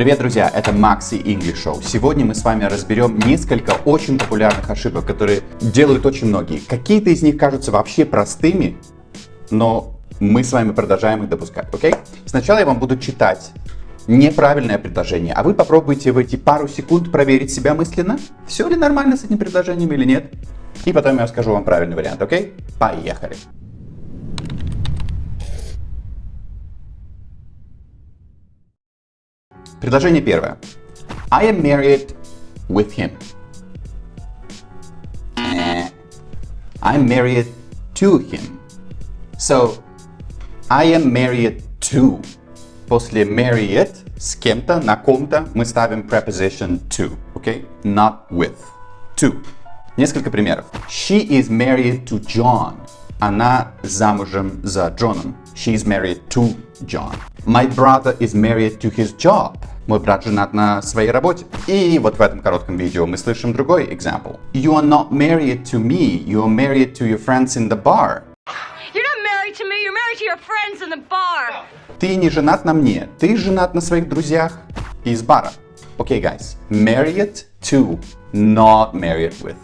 Привет, друзья! Это Макси English Show. Сегодня мы с вами разберем несколько очень популярных ошибок, которые делают очень многие. Какие-то из них кажутся вообще простыми, но мы с вами продолжаем их допускать, окей? Сначала я вам буду читать неправильное предложение, а вы попробуйте в эти пару секунд проверить себя мысленно, все ли нормально с этим предложением или нет. И потом я расскажу вам правильный вариант, окей? Поехали! Предложение первое. I am married with him. I'm married to him. So, I am married to. После married с кем-то, на ком-то мы ставим preposition to, okay? Not with. To. Несколько примеров. She is married to John. Она замужем за Джоном. She is married to John. My brother is married to his job. Мой брат женат на своей работе. И вот в этом коротком видео мы слышим другой example. You are not married to me, you are married to your friends in the bar. You're not married to me, you're married to your friends in the bar. Ты не женат на мне, ты женат на своих друзьях из бара. Okay, guys. Married to, not married with.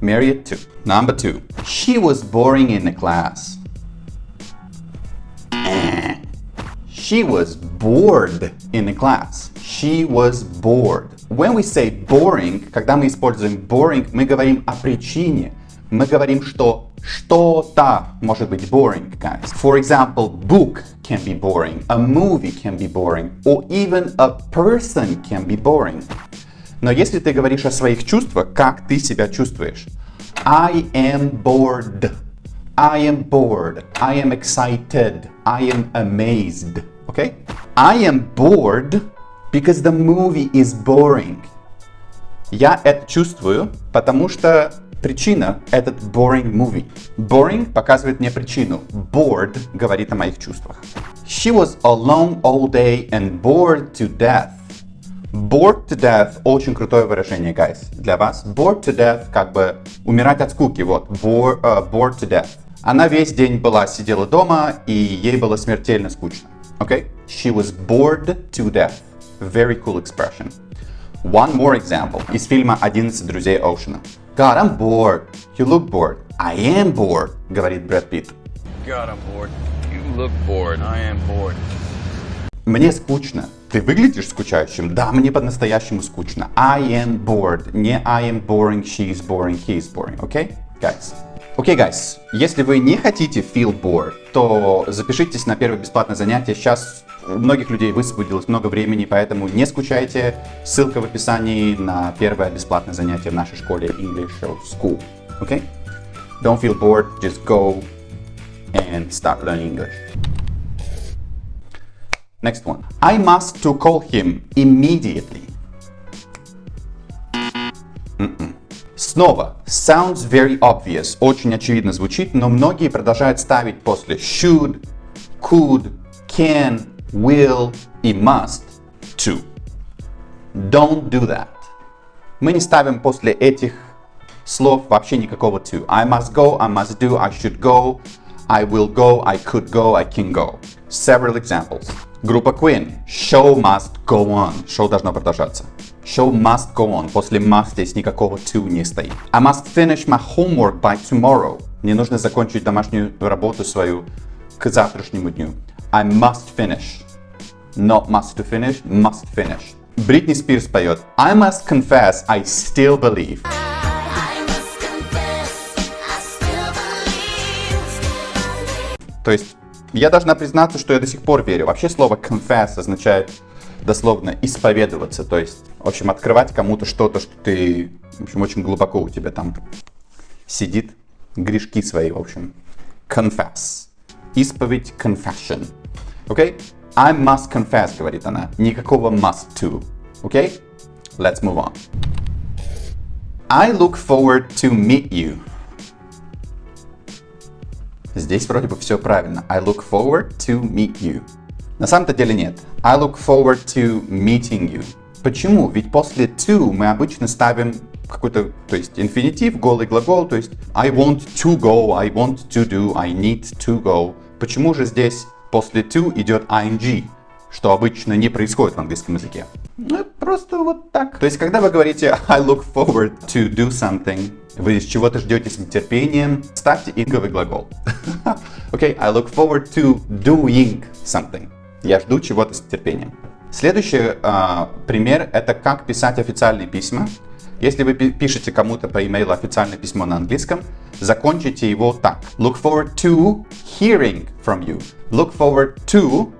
Married to. Number two. She was boring in the class. She was bored in the class. She was bored. When we say boring, когда мы используем boring, мы говорим о причине. Мы говорим, что что-то может быть boring, guys. For example, book can be boring, a movie can be boring, or even a person can be boring. Но если ты говоришь о своих чувствах, как ты себя чувствуешь? I am bored. I am bored. I am excited. I am amazed. Okay? I am bored because the movie is boring. Я это чувствую, потому что причина — этот boring movie. Boring показывает мне причину. Bored говорит о моих чувствах. She was alone all day and bored to death. Bored to death — очень крутое выражение, guys, для вас. Bored to death — как бы умирать от скуки, вот. Bored, uh, bored to death. Она весь день была, сидела дома, и ей было смертельно скучно. Okay? She was bored to death. Very cool expression. One more example из фильма «11 друзей Оушена». God, I'm bored. You look bored. I am bored, говорит Брэд Питт. God, I'm bored. You look bored. I am bored. Мне скучно. Ты выглядишь скучающим? Да, мне по-настоящему скучно. I am bored. Не I am boring, she is boring, he is boring. Okay, guys? Окей, okay, guys, если вы не хотите feel bored, то запишитесь на первое бесплатное занятие. Сейчас у многих людей высвободилось много времени, поэтому не скучайте. Ссылка в описании на первое бесплатное занятие в нашей школе English School. Okay? Don't feel bored, just go and start learning English. Next one. I must to call him immediately. Снова, sounds very obvious, очень очевидно звучит, но многие продолжают ставить после should, could, can, will и must to. Don't do that. Мы не ставим после этих слов вообще никакого to. I must go, I must do, I should go, I will go, I could go, I can go. Several examples. Группа Queen. Show must go on. Show должно продолжаться. Show must go on. После must здесь никакого to не стоит. I must finish my homework by tomorrow. Мне нужно закончить домашнюю работу свою к завтрашнему дню. I must finish. Not must to finish, must finish. Бритни Спирс поет I must confess I still believe. То есть я должна признаться, что я до сих пор верю. Вообще слово confess означает дословно исповедоваться, то есть, в общем, открывать кому-то что-то, что ты, в общем, очень глубоко у тебя там сидит, грешки свои, в общем. Confess. Исповедь, confession. Окей? Okay? I must confess, говорит она. Никакого must to. Окей? Okay? Let's move on. I look forward to meet you. Здесь вроде бы все правильно. I look forward to meet you. На самом-то деле нет. I look forward to meeting you. Почему? Ведь после to мы обычно ставим какой-то, то есть инфинитив, голый глагол, то есть I want to go, I want to do, I need to go. Почему же здесь после to идет ing, что обычно не происходит в английском языке? Ну, просто вот так. То есть, когда вы говорите I look forward to do something, вы с чего-то ждете с нетерпением, ставьте инговый глагол. Окей, okay, I look forward to doing something. Я жду чего-то с нетерпением. Следующий э, пример это как писать официальные письма. Если вы пишете кому-то по имейлу официальное письмо на английском, закончите его так. Look forward to hearing from you. Look forward to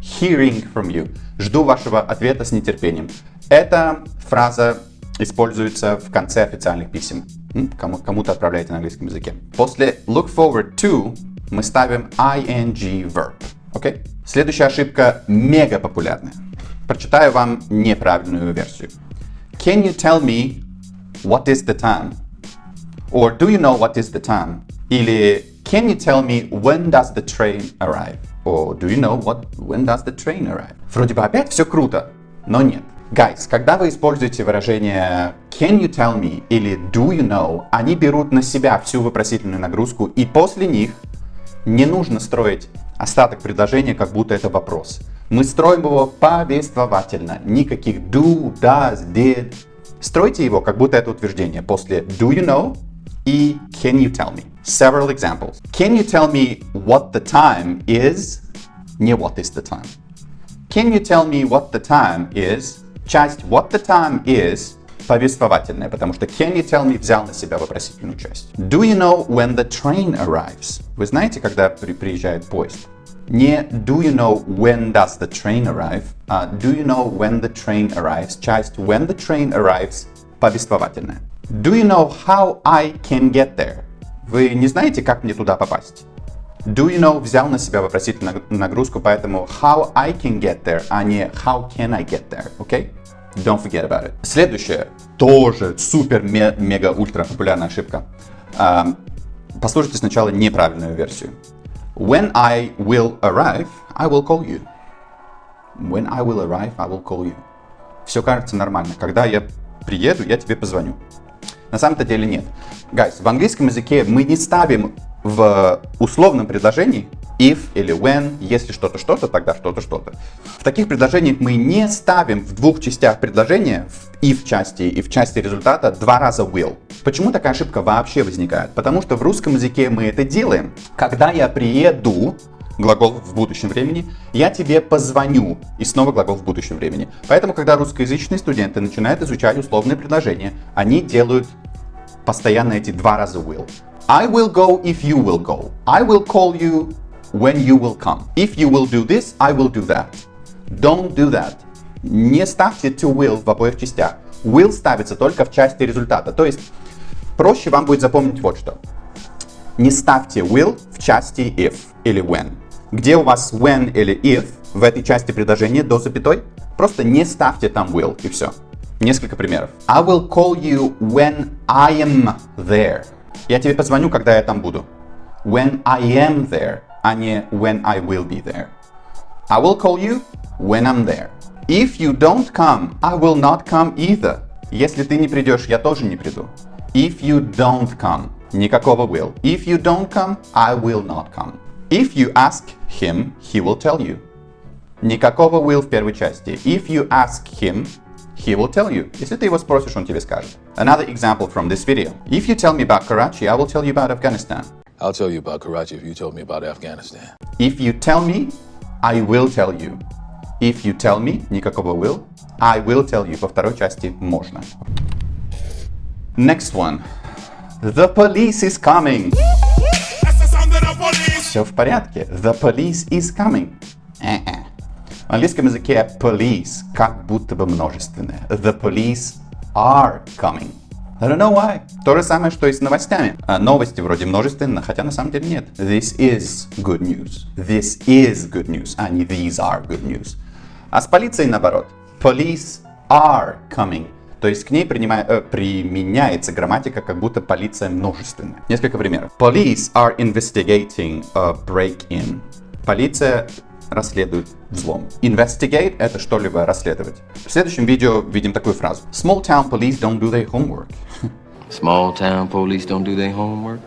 hearing from you. Жду вашего ответа с нетерпением. Эта фраза используется в конце официальных писем. Кому, кому-то отправляете на английском языке. После look forward to мы ставим ing verb. Okay? Следующая ошибка мега популярная. Прочитаю вам неправильную версию. Can you tell me what is the time? Or do you know what is the time? Или Can you tell me when does the train arrive? Or do you know what when does the train arrive? Вроде бы опять все круто, но нет. Guys, когда вы используете выражение can you tell me или do you know, они берут на себя всю вопросительную нагрузку, и после них не нужно строить остаток предложения, как будто это вопрос. Мы строим его повествовательно. Никаких do, does, did. Стройте его, как будто это утверждение. После do you know и can you tell me. Several examples. Can you tell me what the time is? Не what is the time. Can you tell me what the time is? Часть what the time is повествовательная, потому что can you tell me взял на себя вопросительную часть. Do you know when the train arrives? Вы знаете, когда при приезжает поезд? Не do you know when does the train arrive, а do you know when the train arrives, часть when the train arrives повествовательная. Do you know how I can get there? Вы не знаете, как мне туда попасть? Do you know взял на себя вопросительную нагрузку, поэтому how I can get there, а не how can I get there, окей? Okay? Don't forget about it. Следующее, тоже супер мега ультра популярная ошибка. Послушайте сначала неправильную версию. When I will arrive, I will call you. When I will arrive, I will call you. Все кажется нормально. Когда я приеду, я тебе позвоню. На самом-то деле нет. Guys, в английском языке мы не ставим в условном предложении if или when, если что-то что-то, тогда что-то что-то. В таких предложениях мы не ставим в двух частях предложения, в if части и в части результата, два раза will. Почему такая ошибка вообще возникает? Потому что в русском языке мы это делаем. Когда я приеду, глагол в будущем времени, я тебе позвоню, и снова глагол в будущем времени. Поэтому, когда русскоязычные студенты начинают изучать условные предложения, они делают постоянно эти два раза will. I will go if you will go. I will call you when you will come. If you will do this, I will do that. Don't do that. Не ставьте to will в обоих частях. Will ставится только в части результата. То есть, проще вам будет запомнить вот что. Не ставьте will в части if или when. Где у вас when или if в этой части предложения до запятой, просто не ставьте там will и все. Несколько примеров. I will call you when I am there. Я тебе позвоню, когда я там буду. When I am there, а не when I will be there. I will call you when I'm there. If you don't come, I will not come either. Если ты не придешь, я тоже не приду. If you don't come, никакого will. If you don't come, I will not come. If you ask him, he will tell you. Никакого will в первой части. If you ask him, he will tell you. Если ты его спросишь, он тебе скажет. Another example from this video. If you tell me about Karachi, I will tell you about Afghanistan. I'll tell you about Karachi if you told me about Afghanistan. If you tell me, I will tell you. If you tell me, никакого will, I will tell you. Во второй части можно. Next one. The police is coming. Все в порядке. The police is coming. Uh-uh. В английском языке police как будто бы множественное. The police are coming. I don't know why. То же самое, что и с новостями. А новости вроде множественно, хотя на самом деле нет. This is good news. This is good news, а не these are good news. А с полицией наоборот. Police are coming. То есть к ней принимая, э, применяется грамматика, как будто полиция множественная. Несколько примеров. Police are investigating a break-in. Полиция расследует взлом. Investigate — это что-либо расследовать. В следующем видео видим такую фразу. Small town police don't do their homework. Small town police don't do their homework?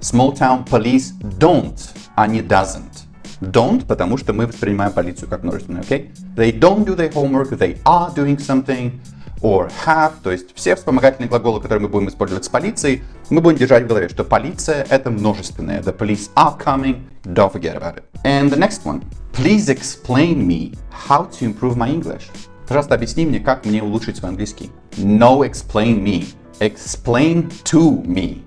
Small town police don't, а не doesn't. Don't, потому что мы воспринимаем полицию как множественное, окей? Okay? They don't do their homework, they are doing something, or have, то есть все вспомогательные глаголы, которые мы будем использовать с полицией, мы будем держать в голове, что полиция это множественное. The police are coming, don't forget about it. And the next one. Please explain me how to improve my English. Пожалуйста, объясни мне, как мне улучшить свой английский. No explain me. Explain to me.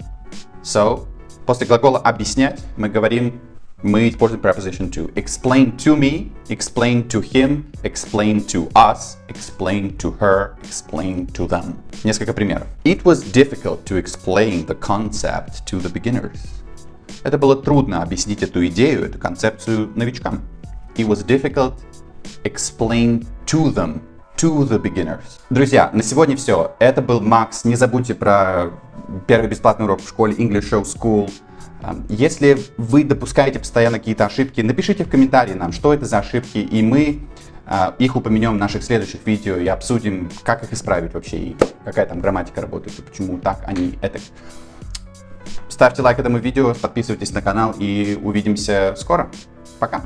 So, после глагола объяснять мы говорим мы используем preposition to. Explain to me, explain to him, explain to us, explain to her, explain to them. Несколько примеров. It was difficult to explain the concept to the beginners. Это было трудно объяснить эту идею, эту концепцию новичкам. It was difficult explain to them, to the beginners. Друзья, на сегодня все. Это был Макс. Не забудьте про первый бесплатный урок в школе English Show School. Если вы допускаете постоянно какие-то ошибки, напишите в комментарии нам, что это за ошибки, и мы их упомянем в наших следующих видео и обсудим, как их исправить вообще, и какая там грамматика работает, и почему так, а не это. Ставьте лайк этому видео, подписывайтесь на канал и увидимся скоро. Пока!